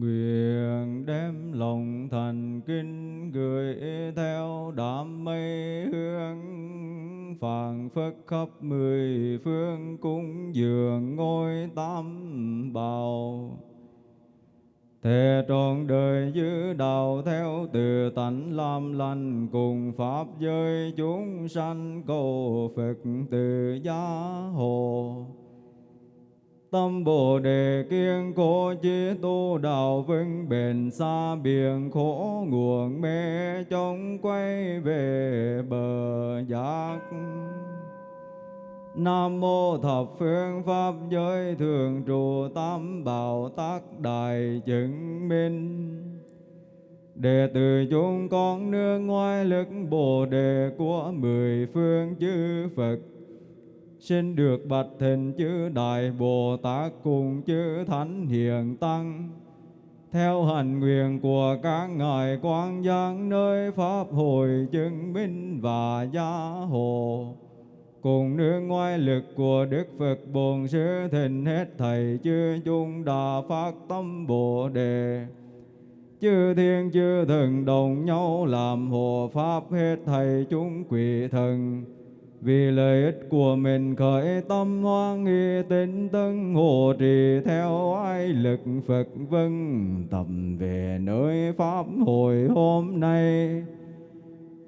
Nguyện đem lòng thành kinh gửi theo đám mây hương phảng phất khắp mười phương cúng dường ngôi tam bảo thề trọn đời giữ đạo theo từ tánh làm lành cùng Pháp giới chúng sanh cầu Phật từ gia hộ. Tâm Bồ Đề kiên cố chí tu đạo vững bền xa biển khổ nguồn mê chống quay về bờ giác. Nam mô thập phương pháp giới thường trụ tam bảo tác đại chứng minh Đệ tử chúng con nương ngoài lực Bồ Đề của mười phương chư Phật Xin được bạch thịnh chư Đại Bồ Tát cùng chư Thánh Hiền Tăng theo hành nguyện của các ngài quan giang nơi pháp hội chứng minh và gia hộ cùng nương ngoại lực của Đức Phật Bổn Sư Thịnh hết thầy chư chung đà phát tâm Bồ Đề. Chư thiên chư thần đồng nhau làm hộ pháp hết thầy chúng quỷ thần. Vì lợi ích của mình khởi tâm hoan nghi tinh tấn hộ trì theo ai lực Phật vân tầm về nơi Pháp hội hôm nay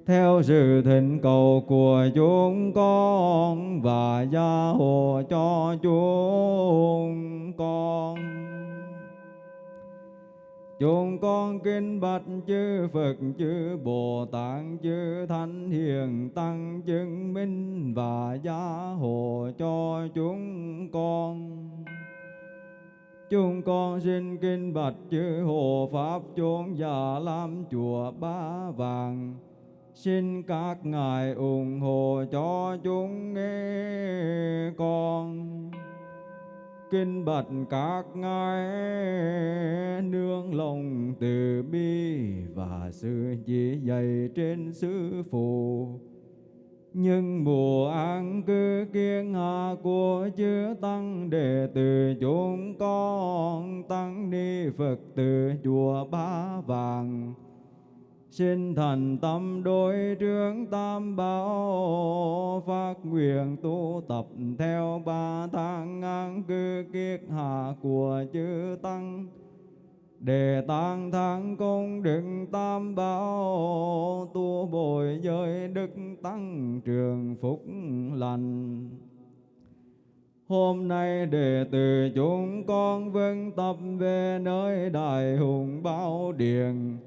theo sự thỉnh cầu của chúng con và gia hộ cho chúng con. Chúng con kinh bạch chư Phật, chư Bồ Tát, chư Thánh Hiền Tăng chứng minh và gia hộ cho chúng con. Chúng con xin kinh bạch chư Hộ Pháp chốn già lam chùa Ba Vàng, Xin các ngài ủng hộ cho chúng nghe con Kinh bạch các ngài, nương lòng từ bi Và sự chỉ dạy trên sư phụ. Nhưng mùa an cư kiên hạ của chư tăng đệ tử chúng con tăng ni phật từ chùa ba vàng. Xin thành tâm đối trướng tam bảo, phát nguyện tu tập theo ba tháng an cư kiết hạ của chư tăng. Để tăng thắng công đức tam bảo, tu bồi giới đức tăng trường phúc lành. Hôm nay đệ tử chúng con vâng tập về nơi đại hùng bảo điện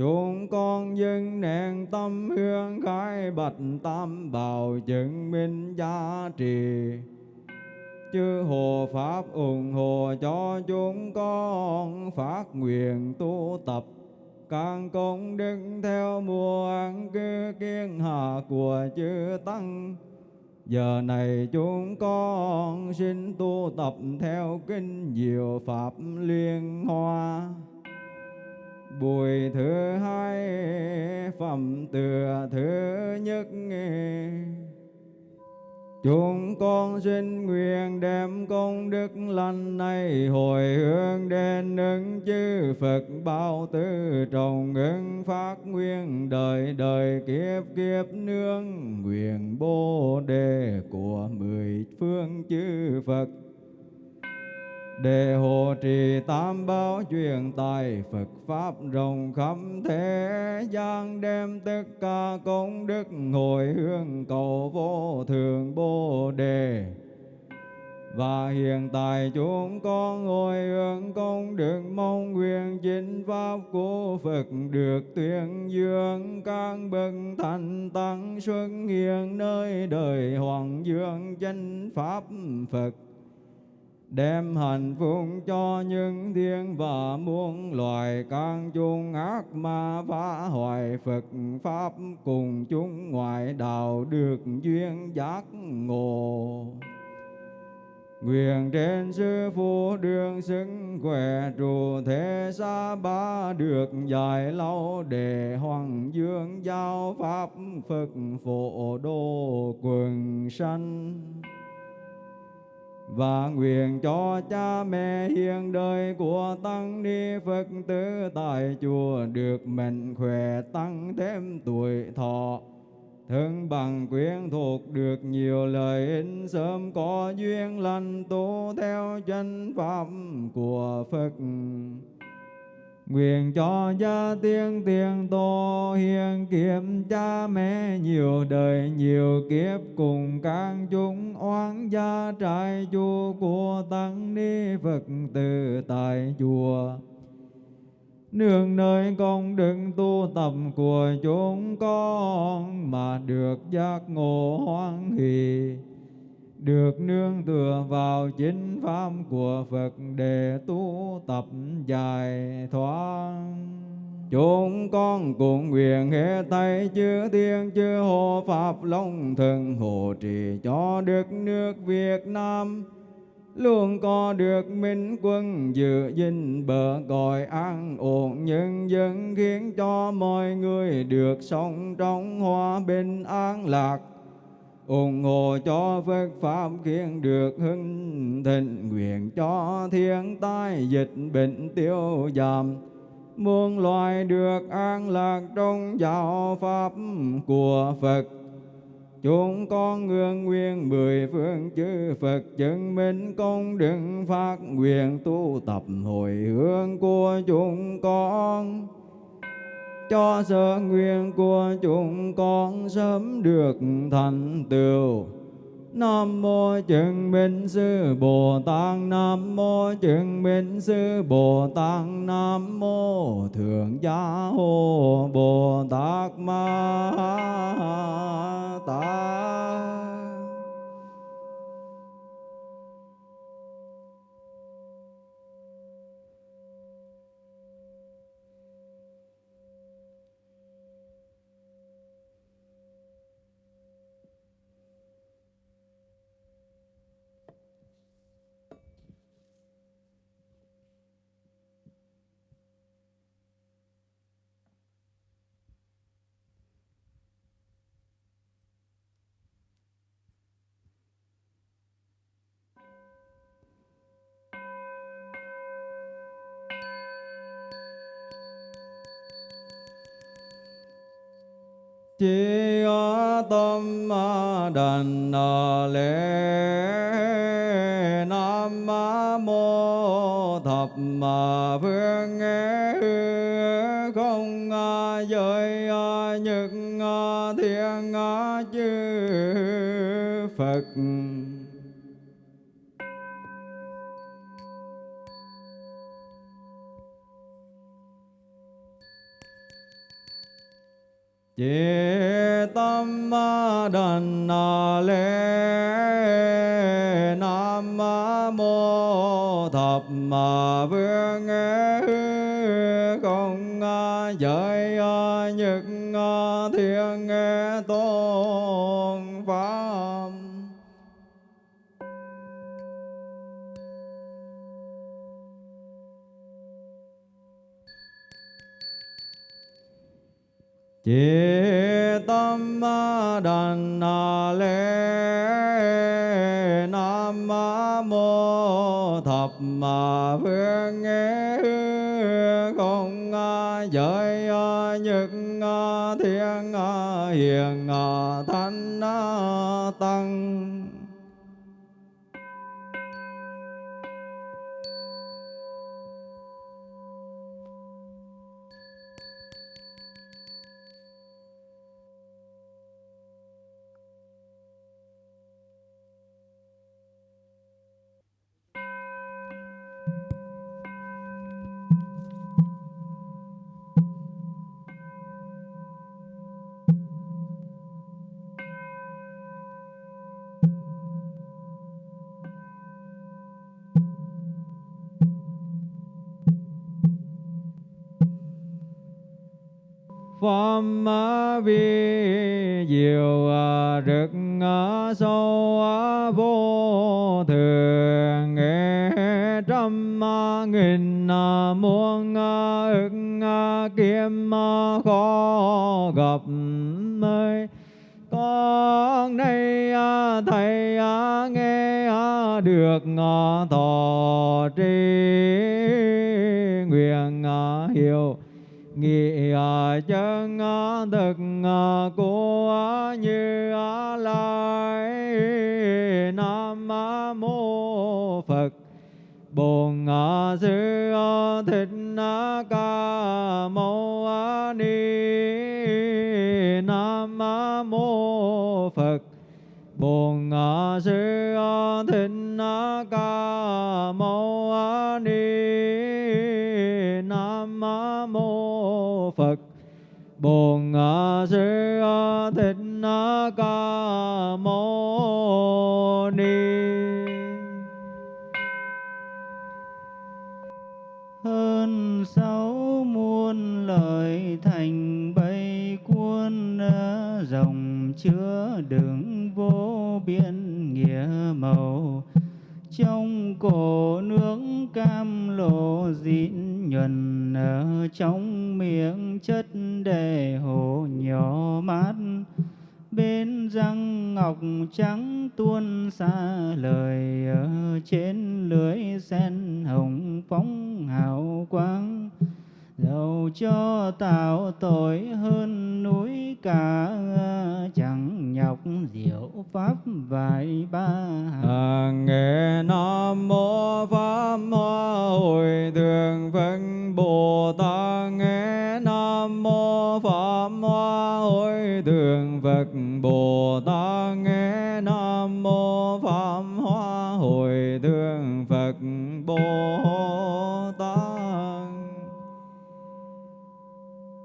Chúng con dân nén tâm hương khai bạch tam bảo chứng minh giá trị. Chư hộ Pháp ủng hộ cho chúng con phát nguyện tu tập càng công đức theo mùa ăn cư kiên hạ của chư Tăng. Giờ này chúng con xin tu tập theo kinh diệu Pháp liên hoa Bùi thứ hai, phẩm tựa thứ nhất. Chúng con xin nguyện đem công đức lành này hồi hướng đến ứng chư Phật bao tư trọng ứng phát nguyên đời đời kiếp kiếp nương nguyện bồ đề của mười phương chư Phật để hộ trì tam bảo truyền tài Phật Pháp rộng khắp thế gian, đem tất cả công đức hồi hương cầu vô thường Bồ Đề. Và hiện tại chúng con hồi hướng công đức mong nguyện chính Pháp của Phật được tuyên dương các bậc thành tăng xuất hiện nơi đời Hoàng Dương chánh Pháp Phật đem hạnh phúc cho những thiên và muôn loài can chung ác ma phá hoại, Phật Pháp cùng chúng ngoại đạo được duyên giác ngộ. Nguyện trên sư phụ đường xứng khỏe, trụ thế xa ba được dài lâu để hoàng dương giao pháp Phật phổ đô quần sanh và nguyện cho cha mẹ hiền đời của tăng ni Phật tử tại chùa được mạnh khỏe tăng thêm tuổi thọ. Thân bằng quyến thuộc được nhiều lợi ích, sớm có duyên lành, tu theo chân pháp của Phật. Nguyện cho gia tiên tiền tô hiền kiếp, cha mẹ nhiều đời nhiều kiếp, cùng các chúng oán gia trại chùa của tăng ni Phật tử tại chùa. Nương nơi công đức tu tập của chúng con mà được giác ngộ hoan hỷ được nương tựa vào chính pháp của Phật để tu tập giải thoát. Chúng con cùng nguyện hết tay chư thiên chư hộ Pháp Long Thần hộ trì cho đất nước Việt Nam luôn có được minh quân giữ gìn bờ cõi an ổn nhân dân khiến cho mọi người được sống trong hòa bình an lạc ủng hộ cho Phật Pháp khiến được hưng thịnh, nguyện cho thiên tai dịch bệnh tiêu giảm. Muôn loài được an lạc trong giáo pháp của Phật. Chúng con ngưỡng nguyện mười phương chư Phật chứng minh công đức phát nguyện tu tập hồi hướng của chúng con cho sơ nguyện của chúng con sớm được thành tựu. Nam mô chứng minh sư Bồ Tát, Nam mô chứng minh sư Bồ Tát, Nam mô Thượng Gia Hộ Bồ Tát Ma Tát chi tâm đàn lễ nam mô thập mà phương nghe không giới những thiên chư phật. Chế tâm đần lễ nam mô thập vương không giới chế tâm đàn lễ nam mô thập phương không giới nhật thiên hiền pháp vi diệu à, rực à, sâu à, vô thường trăm nghìn muôn ức kiếm khó gặp mới con nay thầy nghe được thọ trì chân thực à, à, của như lai nam mô phật. Bồn à, sư thích ca mâu ni. Nam mô phật. Bồn sư thích ca bồn sư thích ca mâu ni. Hơn sáu muôn lời thành bay cuốn dòng chứa đựng vô biên nghĩa màu. Trong cổ nước cam lộ dịn nhuần ở trong miệng chất đề hồ nhỏ mát. Bên răng ngọc trắng tuôn xa lời ở trên lưới sen hồng phóng hào quang. Dầu cho tạo tội hơn núi cả chẳng nhọc diệu pháp vài ba. À, nghe nam mô pháp hoa hồi thường về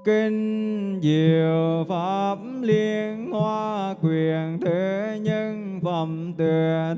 kinh diệu pháp liên hoa quyền thứ nhân phẩm từ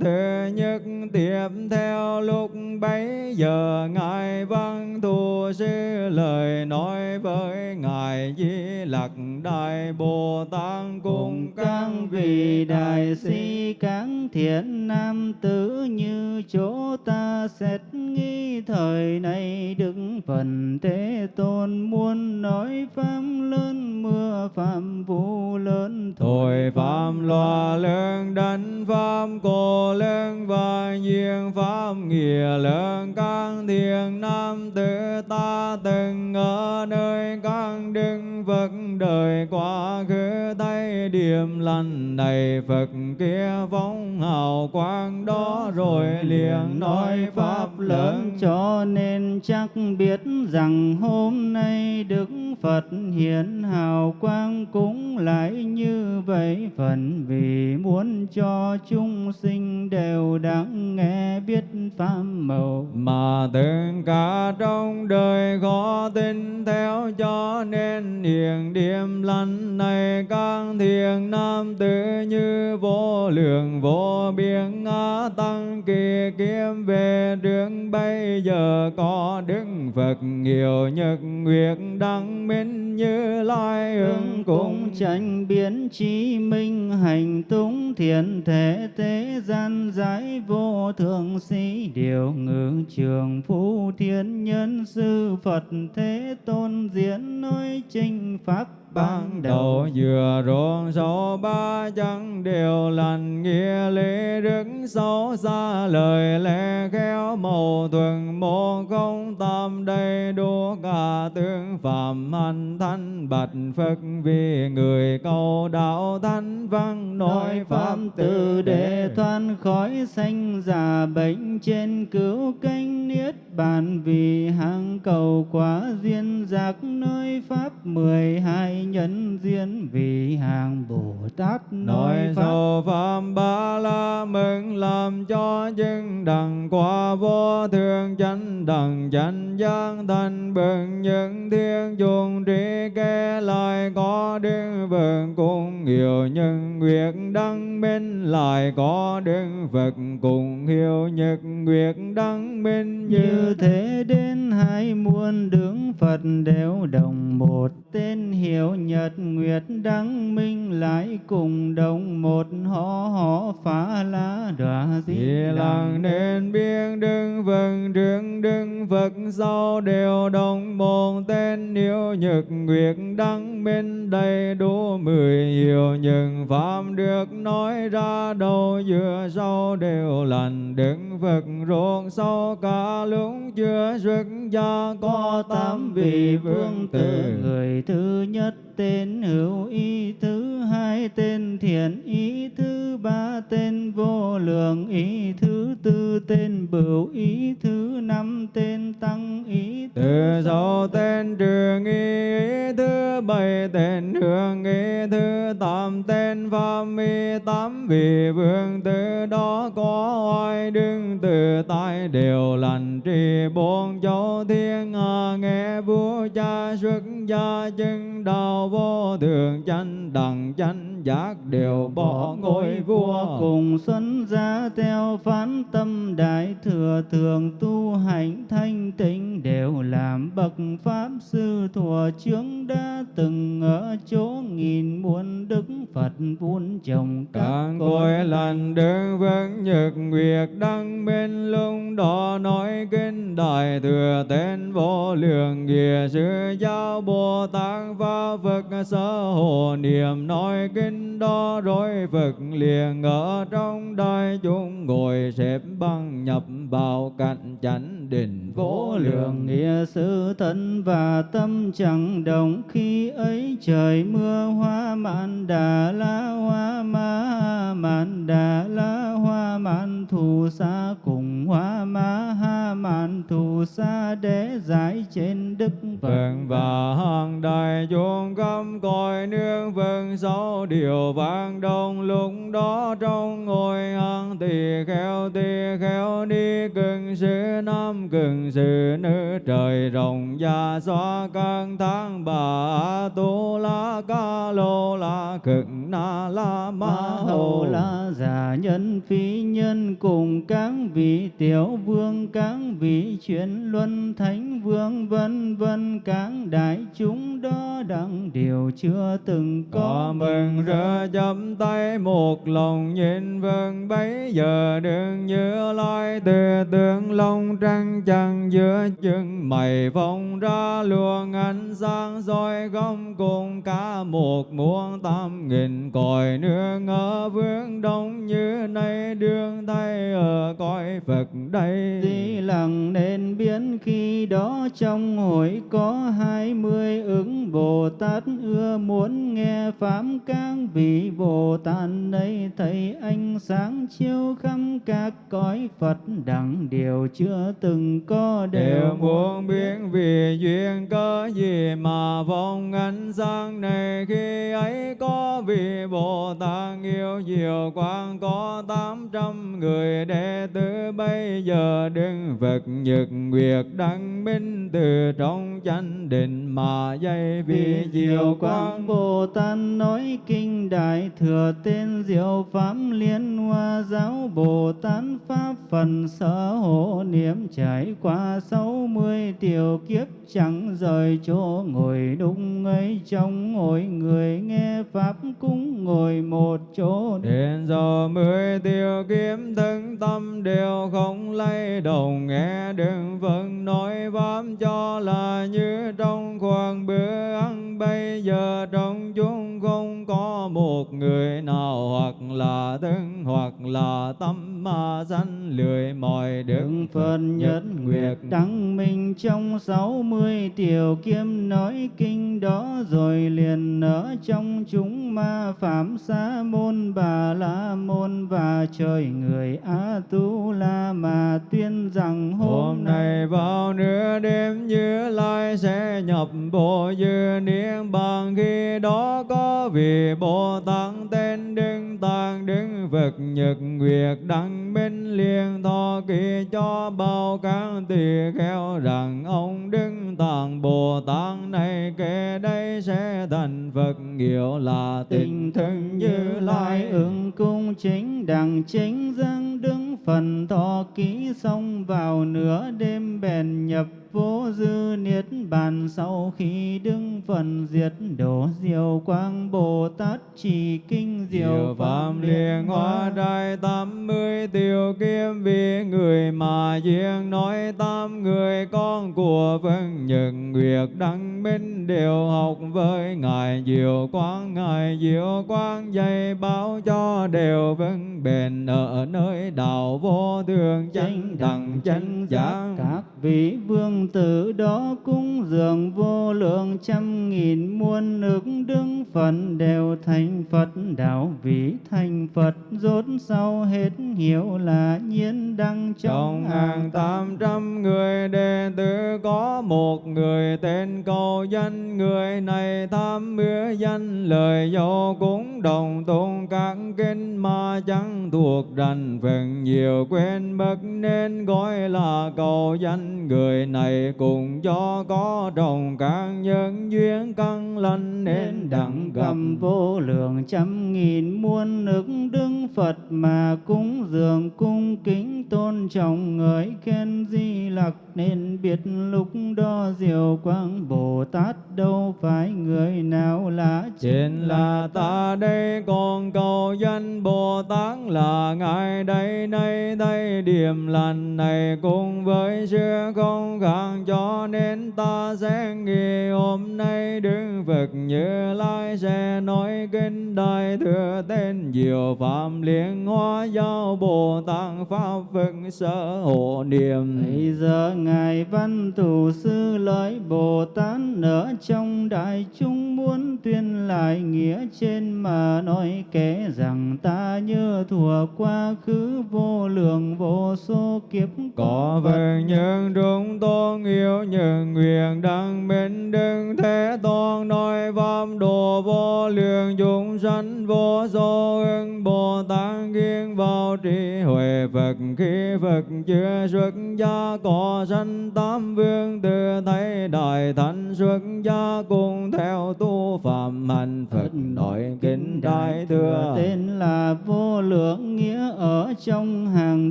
thứ nhất tiếp theo lúc bấy giờ ngài văn thù sư lời nói với ngài di lặc đại bồ tát cùng các vị đại sĩ các thiện nam tử như chỗ ta xét nghi thời này đức phần thế tôn muốn nói pháp lớn mưa phạm vũ lớn thổi phạm loa lớn, đánh pháp cổ lớn và nhiên pháp nghĩa lớn. Các thiện nam tử ta từng ở nơi các đức Phật đời quá khứ thấy điểm lành này Phật kia phóng hào quang đó rồi liền nói pháp lớn. Cho nên chắc biết rằng hôm nay Đức Phật hiện hào quang cũng lại như vậy. Phần vì muốn cho chúng sinh đều đáng nghe biết pháp màu mà từng cả trong đời khó tin theo cho nên hiện điểm lành này các thiền nam tử như vô lượng vô biên ngã tăng kỳ kiếm về trước bây giờ có đức Phật nhiều nhật nguyệt đăng minh như lai ứng cũng tranh biến trí minh hành túng thiện thể thế gian giải vô thượng sĩ điều ngự trường phú thiên nhân sư Phật thế tôn diễn nói chinh pháp ban đầu vừa ruộng sâu ba chân đều lành nghĩa lý đức xấu xa. Lời lẽ khéo màu thuần một không tam đầy đủ cả tướng phạm hành thanh bạch phật vì người cầu đạo thanh văn nói pháp từ để thoát khỏi sanh già bệnh trên cứu canh niết bàn vì hàng cầu quá duyên giác nói pháp mười hai nhân duyên vì hàng Bồ Tát nói sâu pháp. Ba la mừng làm cho dân đằng qua vô thường chánh đằng chánh giác thành bừng những thiên chuồng trí kê lại có đức Phật cùng nhiều nhân nguyệt đăng minh lại có đức Phật cùng hiệu nhật nguyệt đăng minh như thế đến hai muôn đường Phật đều đồng một tên hiệu nhật nguyệt đăng minh lại cùng đồng một họ họ phá la đọa di lặng nên biên đứng vâng trương đứng Phật sau đều đồng một tên hiệu nhật nguyệt đăng minh đầy đủ mười hiệu những pháp được nói ra đầu giữa sau đều lành đứng Phật ruột sau cả lúc chưa xuất gia có tám vị vương tử. Người thứ nhất tên hữu ý thứ hai tên thiện ý thứ ba tên vô lượng ý thứ tư tên bửu ý thứ năm tên tăng ý từ sau tên trường ý thứ bảy tên hương nghi thứ tám tên pháp mi tám vị vương. Từ đó có oai đứng, từ tại đều lành trì. Bốn châu thiên hạ nghe vua cha xuất gia, chứng đạo vô thường chánh, đẳng chánh, giác đều bỏ ngôi vua. Cùng xuân gia theo phán tâm đại thừa, thường tu hành thanh tịnh, đều làm bậc pháp sư thuở chướng đã từng ở chỗ nghìn muôn đức phật vun trồng các cội lành đứng vững nhật nguyệt đăng bên lung đó nói kinh đại thừa tên vô lượng nghĩa sư giáo bồ tát và phật sở hộ niệm nói kinh đó rồi phật liền ở trong đại chúng ngồi xếp bằng nhập vào cạnh chánh định vô lượng nghĩa sư thân và tâm chẳng đồng khi ấy, trời mưa hoa mạn đà la hoa ma, mạn đà la hoa mạn thù sa cùng hoa ma mạn thù sa để giải trên đức phật. Vâng và hàng đại chúng cấm cõi nương vâng sáu điều vang đông lúc đó trong ngôi hàng tỳ kheo tỳ kheo đi cưng sư nam cưng sư nữ trời rộng và xóa các tháng bà tu la ca lô la cực na la ma hầu. La giả nhân phi nhân cùng các vị tiểu vương, các vị chuyển luân thánh vương, vân vân các đại chúng đó đặng điều chưa từng có. Có mừng rỡ chấm tay một lòng nhìn vâng bấy giờ đừng như lai từ tướng long trăng trăng giữa chân mày phong ra luồng ánh sáng soi gom cùng cả một muôn tam nghìn còi nương ở vương đông như nay đương thay ở cõi phật đây. Di lặng nên biến khi đó trong hội có hai mươi ứng Bồ Tát. Ưa muốn nghe pháp các vị Bồ Tát ấy thấy ánh sáng chiếu khắp các cõi Phật. Đẳng điều chưa từng có đều muốn biết. vì duyên cơ gì mà phong ánh sáng này. Khi ấy có vị Bồ Tát yêu diệu quang có tám trăm người đệ tử. Bây giờ đứng Phật nhật nguyệt đăng minh từ trong chánh định mà dây vì diệu quang. Bồ Tát nói kinh đại thừa tên diệu pháp liên hoa giáo Bồ Tát pháp phần sở hộ niệm trải qua sáu mươi tiểu kiếp chẳng rời chỗ ngồi đúng ấy trong ngồi người nghe pháp cũng ngồi một chỗ. Đến giờ mười tiêu kiếm thân tâm đều không lay động nghe đừng vẫn nói pháp cho là như trong khoang bữa ăn. Bây giờ trong chúng không có một người nào hoặc là thân hoặc là tâm mà sanh lười. Mỏi đứng Phật nhất nguyệt đăng minh trong sáu mươi tiểu kiếm nói kinh đó rồi liền ở trong chúng ma phạm sa môn bà la môn và trời người a tu la mà tuyên rằng Hôm nay vào nửa đêm như lai sẽ nhập bộ dư niết bàn. Khi đó có vị Bồ Tát tên Đức Tạng Đức Phật Nhật Nguyệt Đăng Minh liền thọ ký cho bao các tỳ kheo rằng ông Đức Tạng Bồ Tát này kể đây sẽ thành Phật. Hiệu là tình thân như lai ứng cung chính đẳng chính dân đứng phần thọ kỹ xong vào nửa đêm bèn nhập vô dư niết bàn. Sau khi đứng phần diệt đổ diệu quang bồ tát chỉ kinh diệu phạm liên hoa đại tám mươi tiêu kiếm vì người mà riêng nói tám người con của vân nhật nguyệt đăng minh đều học với ngài. Diệu quang ngài diệu quang dạy báo cho đều vững bền ở nơi đạo vô thường chánh đẳng chánh giác. Các vị vương tử đó cúng dường vô lượng trăm nghìn muôn ức đứng phận đều thành Phật. Đạo vị thành Phật rốt sau hết hiểu là nhiên đăng trong trong hàng tám trăm người đệ tử có một người tên cầu danh người này tham mưa danh lời dầu cũng đồng tôn các kinh mà chẳng thuộc rành phần nhiều quên mất nên gọi là cầu danh người này cùng do có đồng các nhân duyên căn lành nên đặng gặp. cầm vô lượng trăm nghìn muôn ức đứng Phật mà cúng dường cung kính tôn trọng ngợi khen di lặc. Nên biết lúc đó diệu quang Bồ Tát đâu phải người nào là Trên là ta đây còn cầu danh Bồ Tát là Ngài đây. Nay đây điểm lành này cùng với sự không khác cho nên ta sẽ nghi hôm nay đứng Phật như lai sẽ nói kinh đại thừa tên diệu phạm liên hoa giáo Bồ Tát Pháp Phật sở hộ niệm. Bây giờ Ngài Văn Thủ Sư lời Bồ Tát ở trong đại chúng muốn tuyên lại nghĩa trên mà nói kể rằng ta như thuở quá khứ vô lượng vô số kiếp. Có vần nhân trung tôn yêu nhân nguyện đăng minh đừng thế tôn nói pháp đồ vô lượng chúng sanh vô số ưng bồ tát kiên vào trí huệ. Phật khi phật chưa xuất gia, có sanh tám vương từ thấy đại thánh. Xuất gia cùng theo tu phạm hành phật nội kinh đại thừa. Tên là vô lượng nghĩa. Ở trong hàng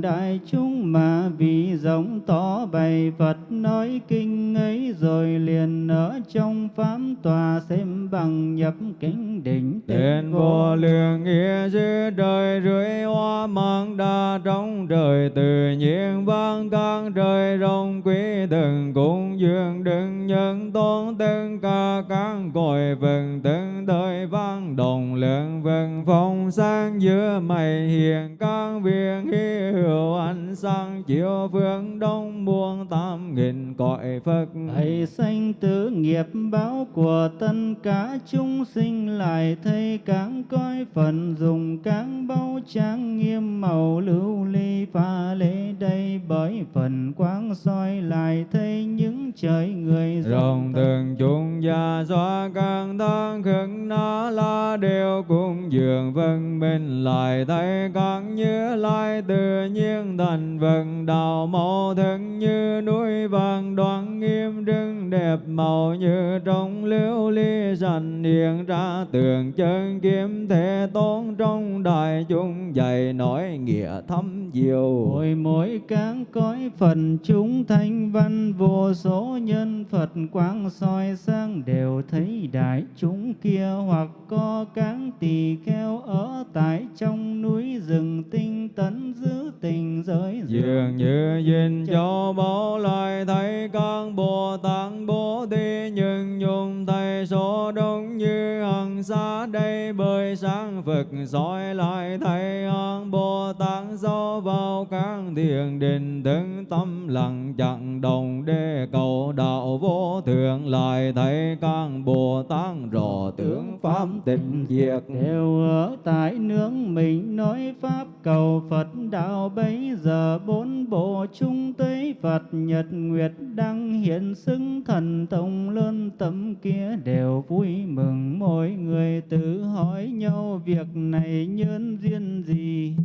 đại chúng mà vì giống to bày Phật nói kinh ấy rồi liền ở trong pháp tòa xem bằng nhập kính đỉnh Tên vô lượng. nghĩa sư trời rưỡi hoa mang đa trong trời tự nhiên vang can trời rồng quý từng cung dương đừng nhân tôn tất cả các cõi vần từng vang đồng lượng vần phong sáng giữa mây hiền các viên hy hữu ánh sáng chiếu phương đông muôn tam nghìn cõi Phật. Thầy sanh tử nghiệp báo của tất cả chúng sinh lại thấy các cõi phần dùng các bao trang nghiêm màu lưu ly pha lễ đây bởi phần quang soi lại thấy những trời người rồng từng chúng gia xóa càng tháng khẩn na la đều cùng dường vân minh lại thấy các như lai tự nhiên thành vần đạo màu thân như núi vàng, đoan nghiêm rừng đẹp màu như trong liễu ly sành hiện ra tường chân kiếm thế tôn, trong đại chúng dạy nói nghĩa thâm diệu Mỗi mỗi cán cõi phần chúng thanh văn, vô số nhân Phật quang soi sáng, đều thấy đại chúng kia hoặc có cáng tỳ kheo ở tại trong núi rừng tinh tấn giữ tình giới dường. Như duyên cho bảo lại thấy các bồ tát bố thí, nhưng nhung tay số đông như hằng xa đây, bởi sáng phật soi lại thấy hằng bồ tát do vào các thiền định từng tâm lặng chẳng đồng để cầu đạo vô thượng lại thấy các bồ tát rõ tướng pháp tịnh diệt. Đều ở tại nương mình nói pháp cầu Phật đạo. Bấy giờ bốn bộ chung tới Phật nhật nguyệt đăng hiện xứng thần thông lớn tấm kia. Đều vui mừng mỗi người tự hỏi nhau việc này nhân duyên gì.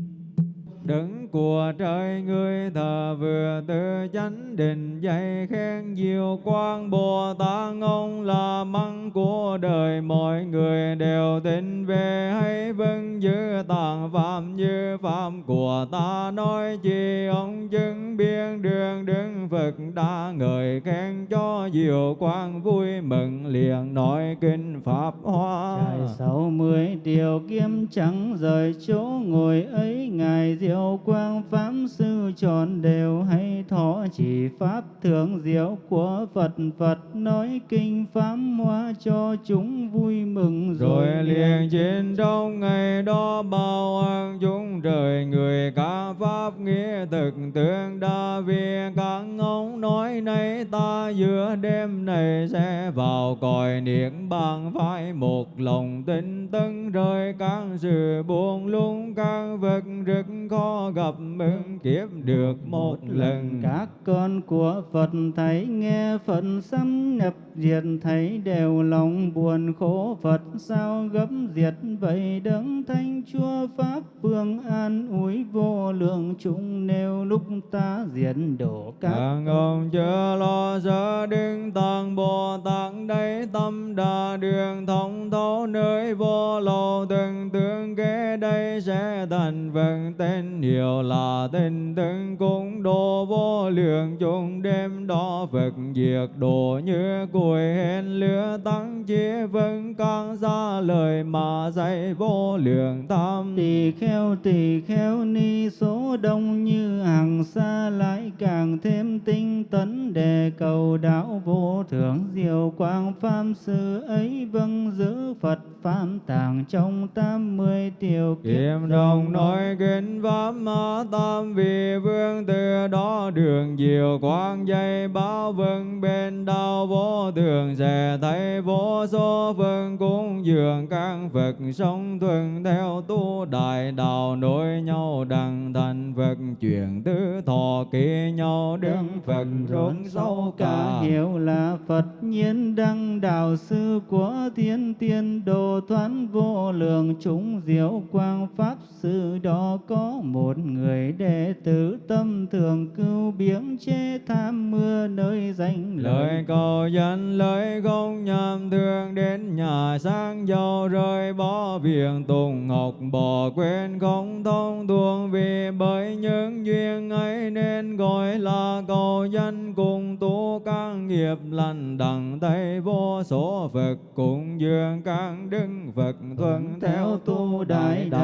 Đứng của trời người thờ vừa tư chánh định dạy khen diệu quang Bồ Tát ông là măng của đời mọi người đều tin về hay vâng giữ tạng phạm như phạm của ta nói chi ông chứng biên đường đứng Phật đã ngợi khen cho diệu quang vui mừng liền nói kinh pháp hoa. Sáu mươi điều kiếm trắng rời chỗ ngồi ấy, ngài diệu quang pháp sư tròn đều hay thọ chỉ pháp thượng diệu của phật. Phật nói kinh pháp hoa cho chúng vui mừng rồi liền trên trong ngày đó bao ơn chúng trời người cả pháp nghĩa thực tương đa vì các ông nói nay ta giữa đêm này sẽ vào cõi niết bàn phải một lòng tinh tấn. Rơi các sự buồn lung các vật rất khó gặp ứng kiếp được một lần các con của Phật thấy nghe Phật xâm nhập diệt thấy đều lòng buồn khổ. Phật sao gấp diệt vậy? Đấng thanh chúa pháp phương an ủi vô lượng chúng nêu lúc ta diệt đổ các các ông chưa lo sợ đứng tăng Bồ Tát đây tâm đà đường thông thấu nơi vô lậu từng tương kế đây sẽ thành vần tên hiệu là tên từng cung độ vô lượng. Chúng đêm đó Phật diệt độ như củi hên lửa tăng chia vân càng ra lời mà dạy vô lượng tham tỳ kheo tỳ kheo ni số đông như hàng xa lại càng thêm tinh tấn đề cầu đạo vô thượng diệu quang pháp sư ấy vâng giữ Phật pháp tàng trong tám mươi tiểu Kiệm đồng nói kinh pháp ma tam vị vương từ đó đường diệu quang dây báo vân bên đau vô thường sẽ thấy vô số phương cúng dường các Phật sống thuần theo tu đại đạo nối nhau đằng thành Phật chuyển tứ thọ kỳ nhau đứng Phật rốn sâu cả hiểu là Phật nhiên đăng đạo sư của thiên tiên đồ thoát vô lượng chúng diệu quang pháp sư đó có một người đệ tử tâm thường cưu biếng chế tham mưa nơi danh lời cầu dân, lời công nhầm thương đến nhà sang giàu rơi bỏ việc tùng ngọc bỏ quên không thông tuồng vì bởi những duyên ấy nên gọi là cầu dân cùng tu các nghiệp lành đặng tay vô số Phật, cùng dương các đức Phật thuận theo tu đại đạo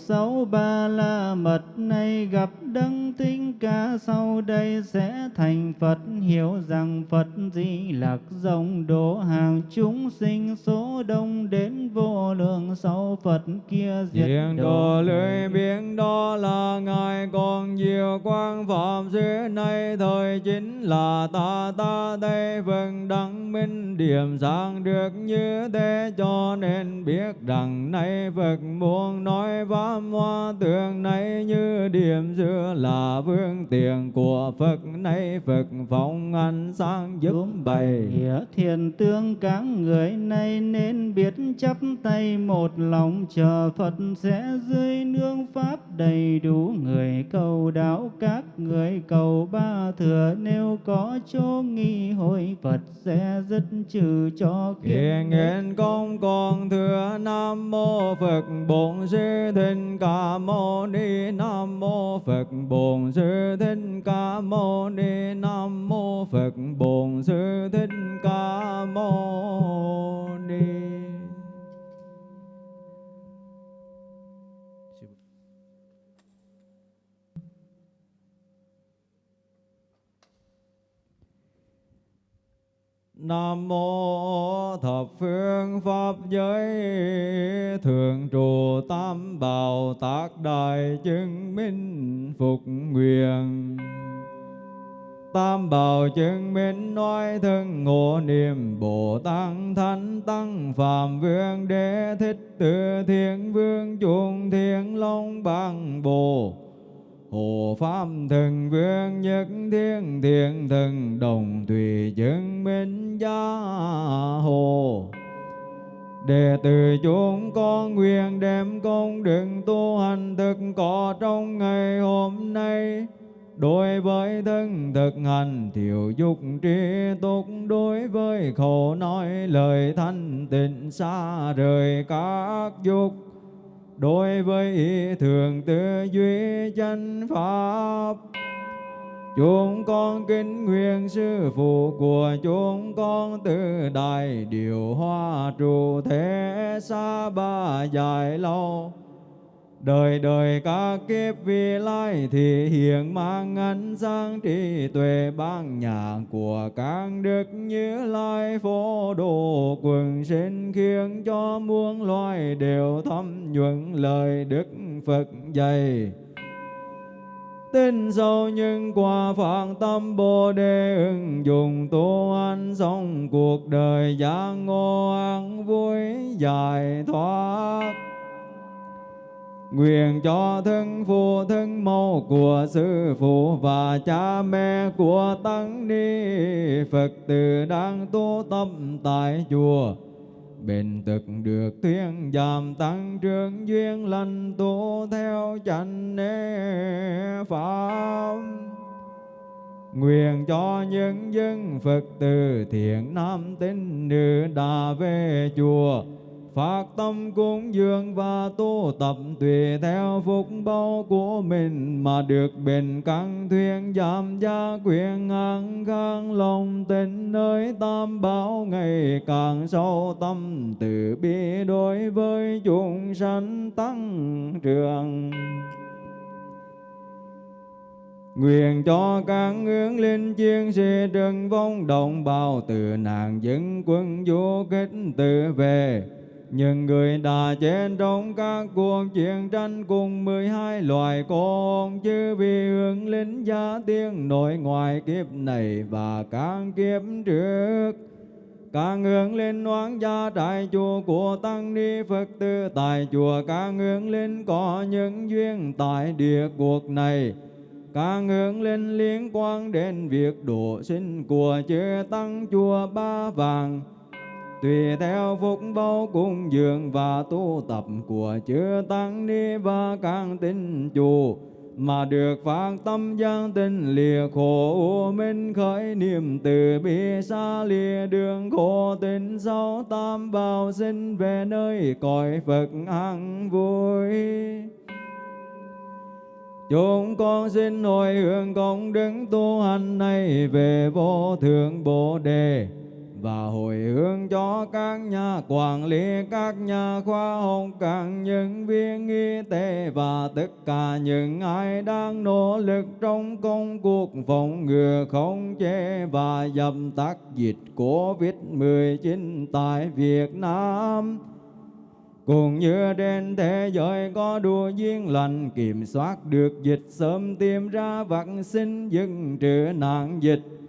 sáu ba la mật này gặp đấng tinh ca sau đây sẽ thành Phật. Hiểu rằng Phật di lạc rộng độ hàng chúng sinh số đông đến vô lượng sau Phật kia diệt Diện độ lưỡi biển đó là Ngài còn nhiều quang phạm xứ này thời chính là ta. Ta đây vâng đăng minh điểm sáng được như thế cho nên biết rằng nay Phật muốn nói pháp hoa tượng này như điểm giữa là vương tiền của Phật. Nay Phật phong ánh sáng giúp bày. Thiền tương các người này nên biết chắp tay một lòng chờ Phật sẽ dưới nương pháp đầy đủ người cầu đạo. Các người cầu ba thừa nếu có chỗ nghi hội Phật sẽ dứt trừ cho Kiền nguyện công con thừa Nam Mô Phật Bổn Sư Thích Ca Mâu Ni Nam Mô Phật Bổn Sư Thích Ca Mâu Ni Nam Mô Phật Bổn Sư Thích Ca Mâu Ni. Nam mô thập phương pháp giới thượng trụ tam bảo tác đại chứng minh phục nguyện. Tam bảo chứng minh nói thân ngộ niệm Bồ Tát Thánh Tăng Phạm Vương Đế Thích Tự Thiên Vương chuông Thiên Long Bằng Bồ. Hộ Pháp Thần Vương Nhất Thiên Thiện Thần Đồng Thủy Chứng Minh Gia Hồ. Đệ tử chúng con nguyện đem công đức tu hành thực có trong ngày hôm nay. Đối với thân thực hành, thiểu dục trí túc. Đối với khẩu nói, lời thanh tịnh xa rời các dục. Đối với ý thường tư duy chân pháp, Chúng con kính nguyện sư phụ của chúng con từ đại điều hoa trụ thế xa ba dài lâu. Đời đời các kiếp vi lai thì hiện mang ánh sáng trí tuệ ban nhà của các đức như lai phổ độ quần sinh khiến cho muôn loài đều thâm nhuận lời đức Phật dạy. Tin sâu nhưng qua phạn tâm bồ đề ứng dụng tu an sống cuộc đời giác ngộ an vui giải thoát. Nguyện cho thân phụ thân mẫu của sư phụ và cha mẹ của tăng ni Phật tử đang tu tâm tại chùa. Bền thực được thuyên giảm tăng trưởng duyên lành tu theo chánh pháp. Nguyện cho những dân Phật tử thiện nam tín nữ đã về chùa phát tâm cúng dường và tu tập tùy theo phúc báo của mình mà được bình căn thuyên giảm gia quyền an khang, lòng tình nơi tam bảo ngày càng sâu tâm, từ bi đối với chúng sanh tăng trưởng. Nguyện cho các hướng linh chiến sĩ trần vong đồng bào, từ nạn dân quân du kích tự về những người đã chết trong các cuộc chiến tranh cùng mười hai loài con chứ vì hướng linh gia tiếng nội ngoài kiếp này và các kiếp trước. Các hướng linh oán gia đại chùa của tăng ni phật tử tại chùa các hướng linh có những duyên tại địa cuộc này. Các hướng linh liên quan đến việc độ sinh của chư tăng chùa ba vàng tùy theo phúc báo cung dường và tu tập của chư tăng ni và các tín chủ mà được phát tâm gian tinh lìa khổ minh khởi niềm từ bi xa lìa đường khổ tình sau tam bảo sinh về nơi cõi Phật an vui. Chúng con xin hồi hướng công đức tu hành này về vô thượng Bồ Đề và hồi hướng cho các nhà quản lý, các nhà khoa học, các nhân viên y tế và tất cả những ai đang nỗ lực trong công cuộc phòng ngừa không chế và dập tắt dịch Covid-19 tại Việt Nam. Cũng như trên thế giới có đủ duyên lành kiểm soát được dịch sớm tìm ra vaccine dừng trừ nạn dịch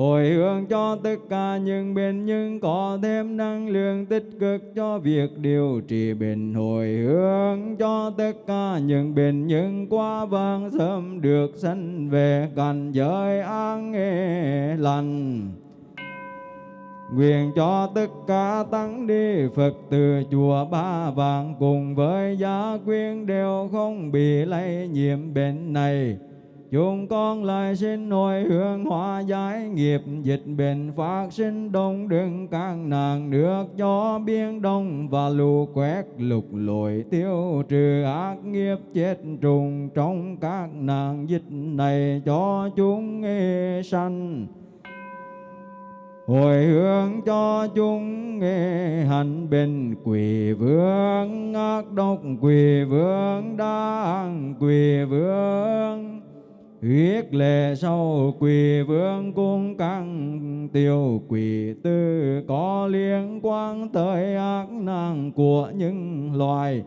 hồi hướng cho tất cả những bệnh nhân có thêm năng lượng tích cực cho việc điều trị bệnh. Hồi hướng cho tất cả những bệnh nhân qua vang sớm được sanh về cảnh giới an nghề lành. Nguyện cho tất cả tăng đi Phật từ chùa Ba Vàng cùng với gia quyến đều không bị lây nhiễm bệnh này chúng con lại xin hồi hướng hóa giải nghiệp, dịch bệnh phát sinh đông, đừng các nàng nước cho biên đông và lũ quét lục lội tiêu trừ ác nghiệp chết trùng trong các nàng dịch này cho chúng nghe sanh. Hồi hướng cho chúng nghe hành bình, quỳ vương ác độc, quỳ vương đang quỳ vương huyết lệ sau quỳ vương cung căng, tiêu quỷ tư có liên quan tới ác năng của những loài.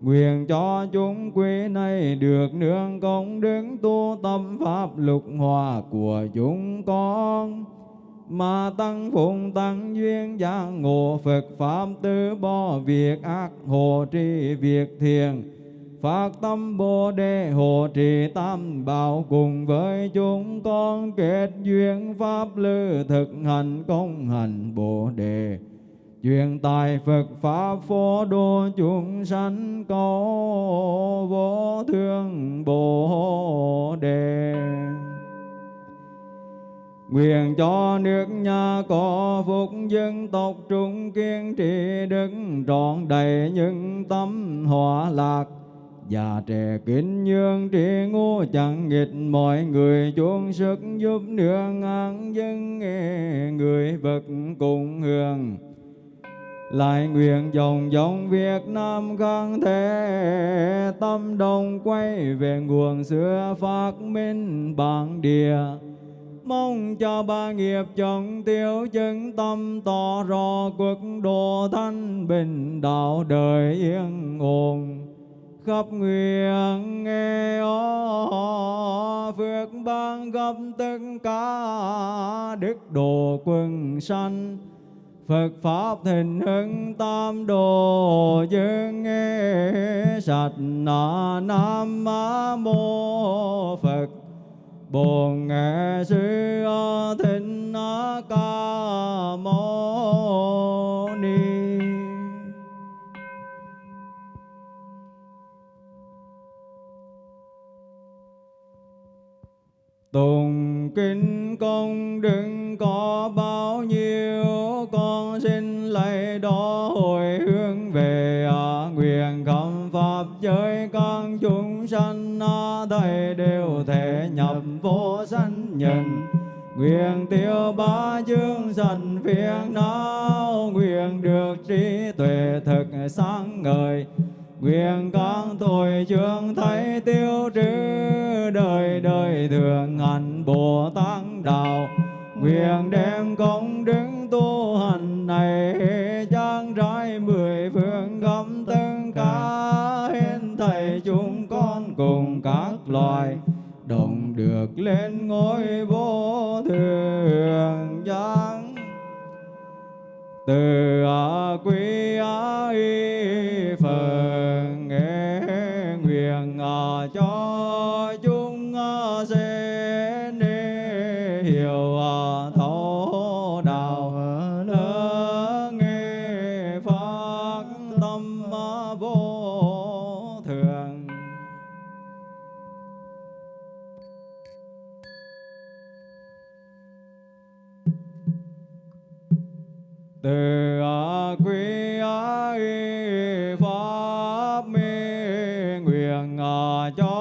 Nguyện cho chúng quý này được nương công đứng tu tâm pháp lục hòa của chúng con. Mà tăng phụng tăng duyên giác ngộ Phật Pháp tư bỏ việc ác, hộ trì việc thiền phát tâm Bồ Đề, hộ trì tam bảo cùng với chúng con, kết duyên pháp lư, thực hành công hành Bồ Đề Truyền tài Phật Pháp phổ độ chúng sanh cầu vô thương Bồ Đề. Nguyện cho nước nhà có phúc dân tộc trung kiên trì, đức trọn đầy những tâm hòa lạc Già trẻ kính nhường trí ngu, chẳng nghịch mọi người. Chung sức giúp nương an dân nghe người vật cùng hưởng lại nguyện dòng dòng Việt Nam khang thế tâm đồng quay về nguồn xưa phát minh bản địa. Mong cho ba nghiệp chồng tiêu chân tâm tỏ rõ quốc độ thanh bình, đạo đời yên ổn khắp nguyện nghe ó, phước ban gấp tất cả đức độ quân sanh. Phật Pháp thịnh hưng tam đồ dương nghe, sạch na nam mô Phật. Bồn Nghệ Sư thịnh Ca Mâu Ni. Tùng kinh công đừng có bao nhiêu Con xin lấy đó hồi hướng về à, Nguyện khẩm Pháp giới các chúng sanh Thầy đều thể nhập vô sanh nhân Nguyện tiêu ba chương sanh phiền não Nguyện được trí tuệ thực sáng ngời. Nguyện các tội chương thấy tiêu trừ đời thường hành Bồ Tát đạo. Nguyện đem công đức tu hành này, trang trải mười phương khắp tất cả hết thầy chúng con cùng các loài. Đồng được lên ngôi vô thường giáng. Từ từ quy y pháp mi nguyện à, cho